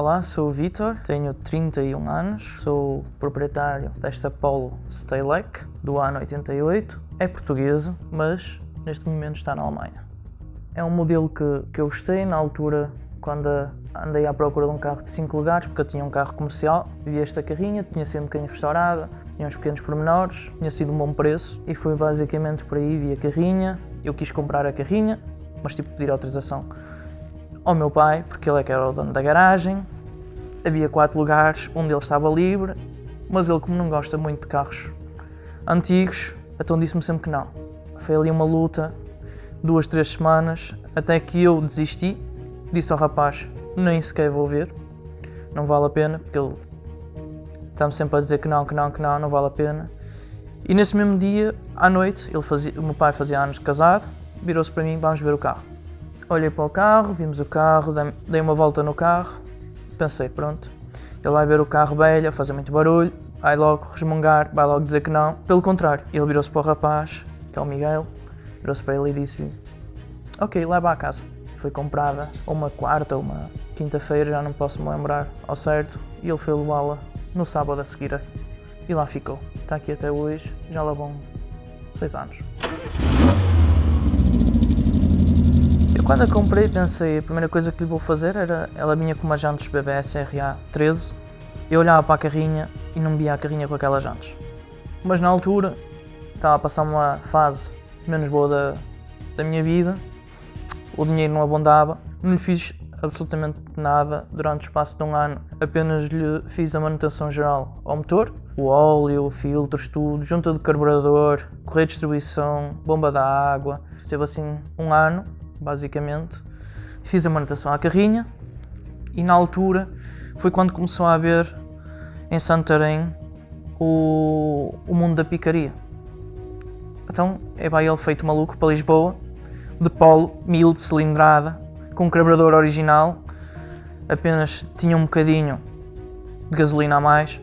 Olá, sou o Vitor, tenho 31 anos, sou proprietário desta Polo Stylec do ano 88. É portuguesa, mas neste momento está na Alemanha. É um modelo que, que eu gostei na altura quando andei à procura de um carro de 5 lugares, porque eu tinha um carro comercial, vi esta carrinha, tinha sido um bocadinho restaurada, tinha uns pequenos pormenores, tinha sido um bom preço e foi basicamente por aí, vi a carrinha, eu quis comprar a carrinha, mas tive que pedir autorização ao meu pai, porque ele é que era o dono da garagem. Havia quatro lugares, um deles estava livre, mas ele, como não gosta muito de carros antigos, então disse-me sempre que não. Foi ali uma luta, duas, três semanas, até que eu desisti. Disse ao rapaz: nem sequer vou ver, não vale a pena, porque ele está-me sempre a dizer que não, que não, que não, não vale a pena. E nesse mesmo dia, à noite, ele fazia, o meu pai fazia anos de casado, virou-se para mim: vamos ver o carro. Olhei para o carro, vimos o carro, dei uma volta no carro, pensei, pronto, ele vai ver o carro velho, a fazer muito barulho, vai logo resmungar, vai logo dizer que não. Pelo contrário, ele virou-se para o rapaz, que é o Miguel, virou-se para ele e disse-lhe, ok, leva à casa. Foi comprada uma quarta uma quinta-feira, já não posso me lembrar ao certo, e ele foi levá-la no sábado a seguir e lá ficou. Está aqui até hoje, já lá vão seis anos. Quando a comprei pensei, a primeira coisa que lhe vou fazer era, ela vinha com umas jantes BBS RA 13, eu olhava para a carrinha e não via a carrinha com aquelas jantes. Mas na altura, estava a passar uma fase menos boa da, da minha vida, o dinheiro não abundava, não lhe fiz absolutamente nada durante o espaço de um ano, apenas lhe fiz a manutenção geral ao motor, o óleo, filtros, tudo, junta do carburador, correia de distribuição, bomba da água, teve assim um ano basicamente. Fiz a manutenção à carrinha e na altura foi quando começou a haver em Santarém o, o mundo da picaria. Então é vai ele feito maluco para Lisboa, de polo, mil de cilindrada, com um carburador original, apenas tinha um bocadinho de gasolina a mais.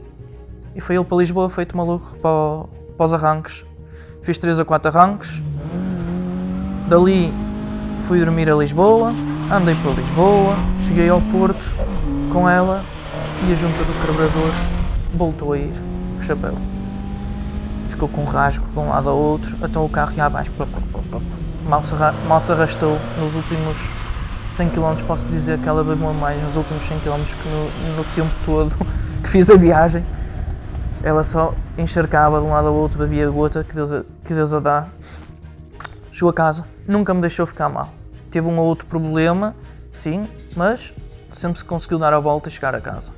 E foi ele para Lisboa feito maluco para, para os arranques. Fiz 3 a 4 arranques. Dali Fui dormir a Lisboa, andei para Lisboa, cheguei ao Porto com ela e a junta do carburador voltou a ir, o chapéu. Ficou com um rasgo de um lado ao outro, até o carro ia abaixo. Mal se, mal se arrastou nos últimos 100 km, posso dizer que ela bebeu mais nos últimos 100 km que no, no tempo todo que fiz a viagem. Ela só encharcava de um lado ao outro, bebia a gota que Deus, que Deus a dá. Chegou a casa, nunca me deixou ficar mal. Teve um ou outro problema, sim, mas sempre se conseguiu dar a volta e chegar a casa.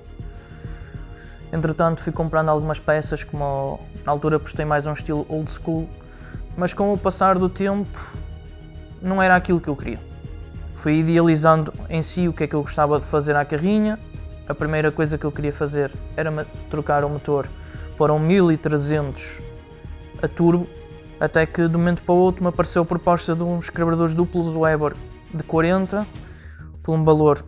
Entretanto, fui comprando algumas peças, como na altura postei mais um estilo old school, mas com o passar do tempo não era aquilo que eu queria. Fui idealizando em si o que é que eu gostava de fazer à carrinha. A primeira coisa que eu queria fazer era trocar o motor para um 1300 a turbo até que de um momento para o outro me apareceu a proposta de uns carburadores duplos Weber de 40 por um valor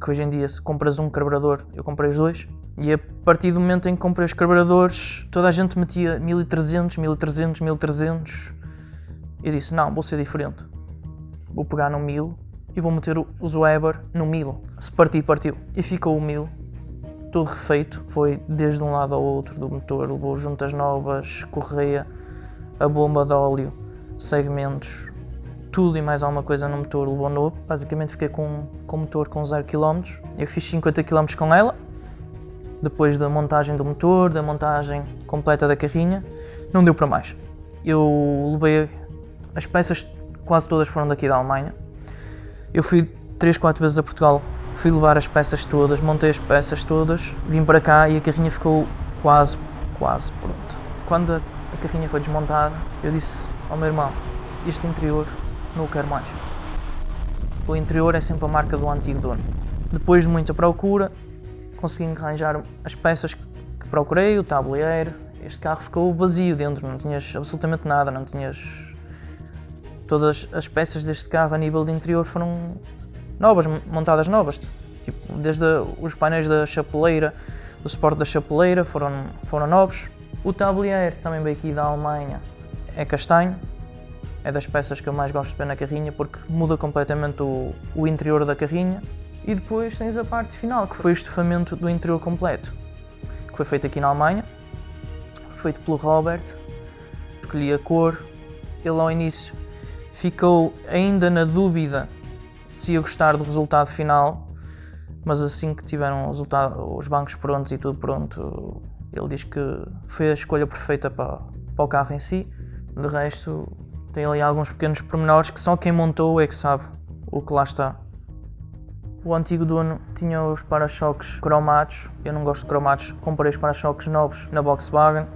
que hoje em dia se compras um carburador, eu comprei os dois. E a partir do momento em que comprei os carburadores toda a gente metia 1300, 1300, 1300 e disse não, vou ser diferente. Vou pegar no 1000 e vou meter os Weber no 1000 se partir, partiu. E ficou o 1000 tudo refeito, foi desde um lado ao outro do motor, levou juntas novas, correia a bomba de óleo, segmentos, tudo e mais alguma coisa no motor levou novo. Basicamente fiquei com, com o motor com 0 km. Eu fiz 50 km com ela, depois da montagem do motor, da montagem completa da carrinha, não deu para mais. Eu levei as peças, quase todas foram daqui da Alemanha. Eu fui 3, 4 vezes a Portugal, fui levar as peças todas, montei as peças todas, vim para cá e a carrinha ficou quase, quase pronta. Quando a a carrinha foi desmontada, eu disse ao meu irmão, este interior não o quero mais. O interior é sempre a marca do antigo dono. Depois de muita procura, consegui arranjar as peças que procurei, o tabuleiro, este carro ficou vazio dentro, não tinhas absolutamente nada, não tinhas... Todas as peças deste carro a nível de interior foram novas, montadas novas, tipo, desde os painéis da chapeleira, do suporte da chapeleira foram, foram novos, o tablier também veio aqui da Alemanha, é castanho, é das peças que eu mais gosto de ver na carrinha porque muda completamente o, o interior da carrinha. E depois tens a parte final, que foi o estufamento do interior completo, que foi feito aqui na Alemanha, feito pelo Robert. Escolhi a cor, ele ao início ficou ainda na dúvida se ia gostar do resultado final, mas assim que tiveram os bancos prontos e tudo pronto, ele diz que foi a escolha perfeita para, para o carro em si. De resto, tem ali alguns pequenos pormenores que só quem montou é que sabe o que lá está. O antigo dono tinha os para-choques cromados, eu não gosto de cromados, comprei os para-choques novos na Volkswagen,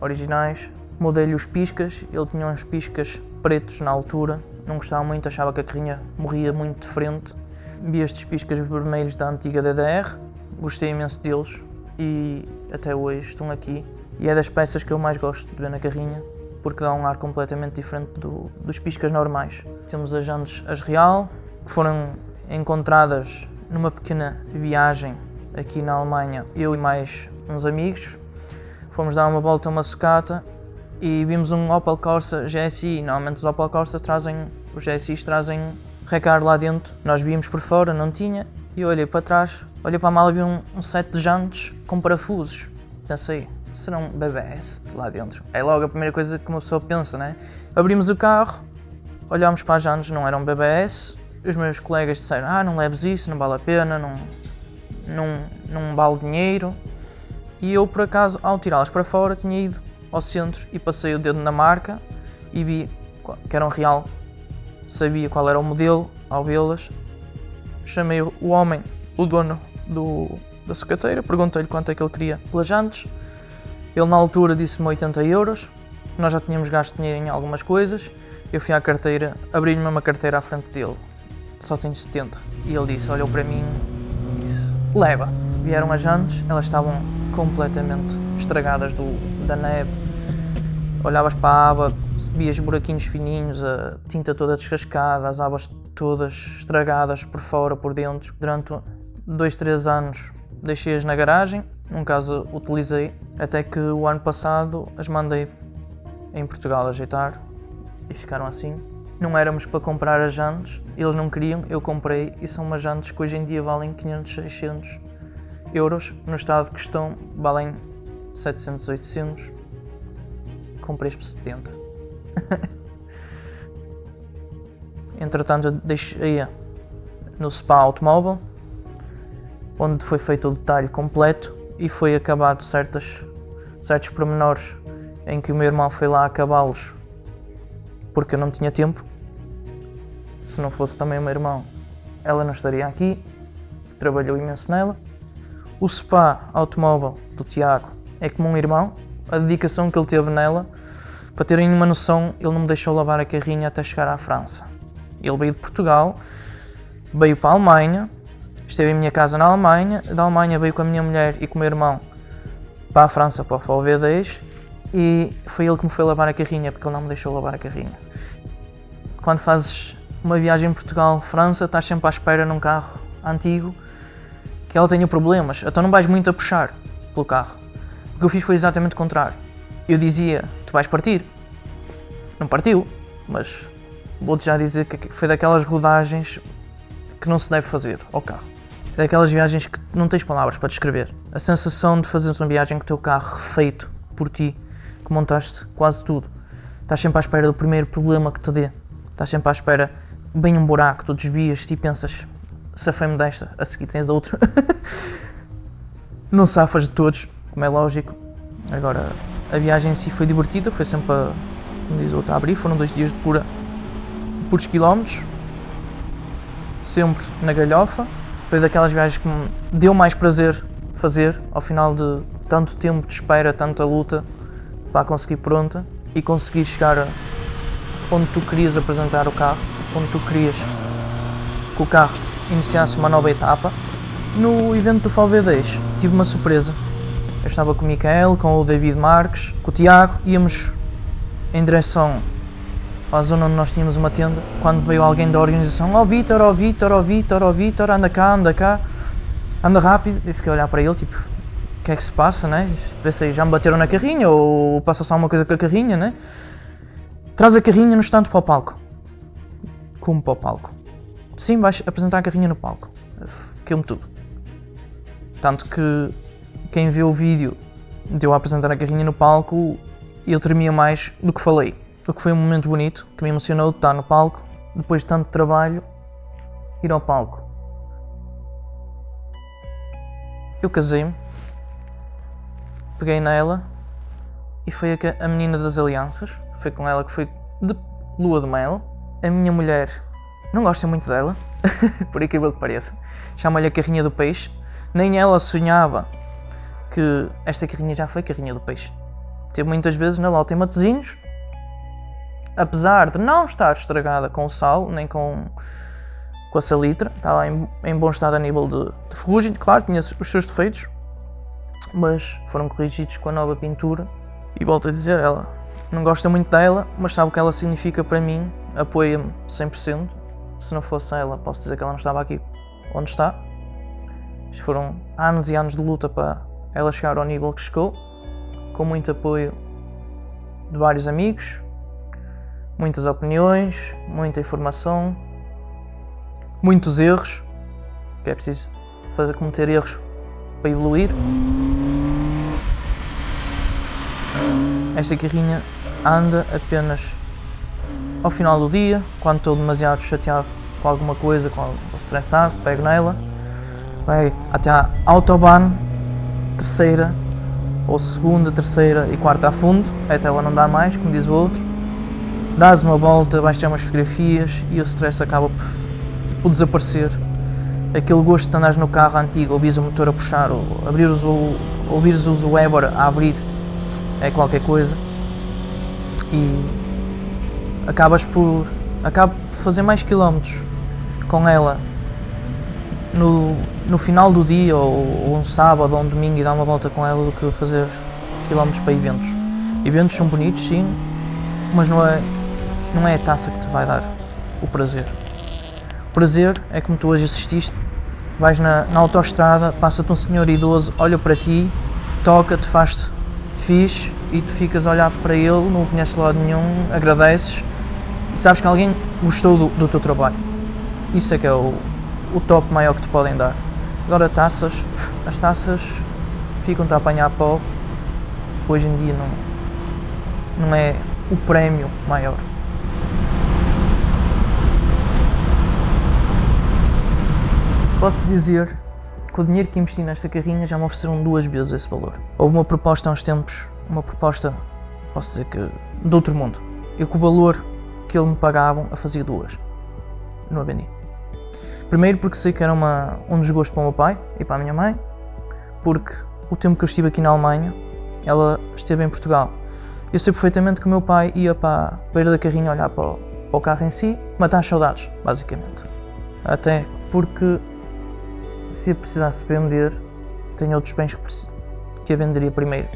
originais. Mudei-lhe os piscas, ele tinha uns piscas pretos na altura, não gostava muito, achava que a carrinha morria muito de frente. Vi estes piscas vermelhos da antiga DDR, gostei imenso deles e até hoje estão aqui. E é das peças que eu mais gosto de ver na carrinha, porque dá um ar completamente diferente do, dos piscas normais. Temos as jantes as Real, que foram encontradas numa pequena viagem aqui na Alemanha, eu e mais uns amigos. Fomos dar uma volta a uma secata e vimos um Opel Corsa GSI. Normalmente os Opel Corsa trazem, os GSIs trazem recar lá dentro. Nós vimos por fora, não tinha, e olhei para trás, olhei para a mala e vi um, um set de jantes com parafusos. Pensei, serão BBS lá dentro? É logo a primeira coisa que uma pessoa pensa, né? Abrimos o carro, olhámos para as jantes, não eram BBS, os meus colegas disseram, ah, não leves isso, não vale a pena, não, não, não vale dinheiro. E eu, por acaso, ao tirá-las para fora, tinha ido ao centro e passei o dedo na marca e vi que era um real. Sabia qual era o modelo ao vê-las. Chamei o homem, o dono do, da sucateira, perguntei-lhe quanto é que ele queria pelas jantes. Ele na altura disse-me 80 euros. Nós já tínhamos gasto dinheiro em algumas coisas. Eu fui à carteira, abri-lhe uma carteira à frente dele só tenho 70. E ele disse, olhou para mim e disse, leva. Vieram as jantes, elas estavam completamente estragadas do, da neve. Olhavas para a aba, vias buraquinhos fininhos, a tinta toda descascada, as abas todas estragadas por fora, por dentro. Durante dois, três anos deixei-as na garagem, num caso utilizei, até que o ano passado as mandei em Portugal ajeitar e ficaram assim. Não éramos para comprar as jantes, eles não queriam, eu comprei e são umas jantes que hoje em dia valem 500, 600 euros. No estado que estão, valem 700, 800. Comprei por 70. Entretanto, eu deixei no Spa Automóvel, onde foi feito o detalhe completo e foi acabado certas, certos pormenores em que o meu irmão foi lá acabá-los porque eu não tinha tempo se não fosse também o meu irmão, ela não estaria aqui, trabalhou imenso nela. O spa automóvel do Tiago é como um irmão, a dedicação que ele teve nela, para terem uma noção, ele não me deixou lavar a carrinha até chegar à França. Ele veio de Portugal, veio para a Alemanha, esteve em minha casa na Alemanha, da Alemanha veio com a minha mulher e com o meu irmão para a França, para o VW10, e foi ele que me foi lavar a carrinha, porque ele não me deixou lavar a carrinha. Quando fazes uma viagem Portugal-França, estás sempre à espera num carro antigo que ela tenha problemas, então não vais muito a puxar pelo carro. O que eu fiz foi exatamente o contrário. Eu dizia, tu vais partir. Não partiu, mas vou-te já dizer que foi daquelas rodagens que não se deve fazer ao carro. Daquelas viagens que não tens palavras para descrever. A sensação de fazeres uma viagem com o teu carro refeito por ti, que montaste quase tudo. Estás sempre à espera do primeiro problema que te dê. Estás sempre à espera bem um buraco, tu desvias-te e pensas, safei-me desta, a seguir tens outra. não safas de todos, como é lógico. Agora, a viagem em si foi divertida, foi sempre a, como diz o outro, a abrir, foram dois dias de pura, puros quilómetros, sempre na galhofa. Foi daquelas viagens que me deu mais prazer fazer, ao final de tanto tempo de espera, tanta luta, para conseguir pronta e conseguir chegar onde tu querias apresentar o carro onde tu querias que o carro iniciasse uma nova etapa. No evento do VW10 tive uma surpresa. Eu estava com o Micael, com o David Marques, com o Tiago, íamos em direção à zona onde nós tínhamos uma tenda, quando veio alguém da organização, ó oh, Vitor, ó oh, Vitor, ó oh, Vitor, ó Vitor, anda cá, anda cá, anda rápido. Eu fiquei a olhar para ele, tipo, o que é que se passa, né? Pensei, já me bateram na carrinha, ou passa-se alguma coisa com a carrinha, né? Traz a carrinha no estante para o palco como para o palco. Sim, vais apresentar a carrinha no palco. aquilo tudo. Tanto que quem vê o vídeo de eu apresentar a carrinha no palco, eu tremia mais do que falei. Que foi um momento bonito, que me emocionou estar no palco, depois de tanto trabalho, ir ao palco. Eu casei-me, peguei nela e foi a, a menina das alianças. Foi com ela que foi de lua de mel. A minha mulher não gosta muito dela, por incrível que pareça. Chama-lhe a carrinha do peixe. Nem ela sonhava que esta carrinha já foi carrinha do peixe. Teve muitas vezes na lota em Matosinhos, apesar de não estar estragada com sal, nem com, com a salitre, estava em, em bom estado a nível de, de ferrugem, claro, tinha os seus defeitos, mas foram corrigidos com a nova pintura. E volto a dizer, ela não gosta muito dela, mas sabe o que ela significa para mim, apoia-me 100%. Se não fosse ela, posso dizer que ela não estava aqui onde está. Isto foram anos e anos de luta para ela chegar ao nível que chegou, com muito apoio de vários amigos, muitas opiniões, muita informação, muitos erros, que é preciso fazer cometer erros para evoluir. Esta carrinha anda apenas ao final do dia, quando estou demasiado chateado com alguma coisa, com estressado, pego nela, vai até a Autobahn, terceira, ou segunda, terceira e quarta a fundo, até ela não dá mais, como diz o outro, dás uma volta, vais tirar umas fotografias e o stress acaba por, por desaparecer. Aquele gosto de andares no carro antigo, ouvires o motor a puxar, ou abrires o, ouvires o Weber a abrir, é qualquer coisa. E acabas por, acabo por fazer mais quilómetros com ela no, no final do dia, ou, ou um sábado ou um domingo e dar uma volta com ela do que fazer quilómetros para eventos. Eventos são bonitos, sim, mas não é, não é a taça que te vai dar o prazer. O prazer é como tu hoje assististe, vais na, na autoestrada, passa-te um senhor idoso, olha para ti, toca-te, faz-te fixe e tu ficas a olhar para ele, não o conheces de lado nenhum, agradeces e sabes que alguém gostou do, do teu trabalho. Isso é que é o, o top maior que te podem dar. Agora taças, as taças ficam-te a apanhar pó, hoje em dia não, não é o prémio maior. Posso dizer que o dinheiro que investi nesta carrinha já me ofereceram duas vezes esse valor. Houve uma proposta há uns tempos, uma proposta, posso dizer que, de outro mundo. Eu com o valor que ele me pagavam, a fazia duas. Não a vendi. Primeiro porque sei que era uma, um desgosto para o meu pai e para a minha mãe, porque o tempo que eu estive aqui na Alemanha, ela esteve em Portugal. Eu sei perfeitamente que o meu pai ia para a beira da carrinha olhar para o, para o carro em si, matar saudades, basicamente. Até porque se precisasse vender, tenho outros bens que, que a venderia primeiro.